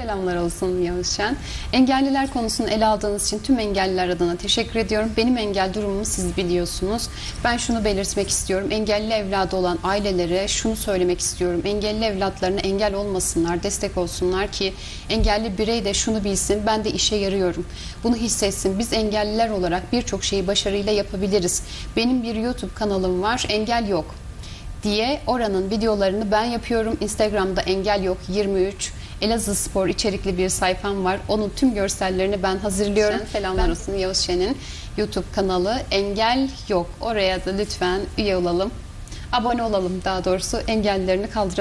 Selamlar olsun Yavuz Şen. Engelliler konusunu ele aldığınız için tüm engelliler adına teşekkür ediyorum. Benim engel durumumu siz biliyorsunuz. Ben şunu belirtmek istiyorum. Engelli evladı olan ailelere şunu söylemek istiyorum. Engelli evlatlarına engel olmasınlar, destek olsunlar ki engelli birey de şunu bilsin. Ben de işe yarıyorum. Bunu hissetsin. Biz engelliler olarak birçok şeyi başarıyla yapabiliriz. Benim bir YouTube kanalım var. Engel yok diye oranın videolarını ben yapıyorum. Instagram'da engel yok 23 Elazığ Spor içerikli bir sayfam var. Onun tüm görsellerini ben hazırlıyorum. Selamlar olsun Yavuz Şen'in YouTube kanalı Engel Yok. Oraya da lütfen üye olalım. Abone olalım daha doğrusu engellerini kaldıralım.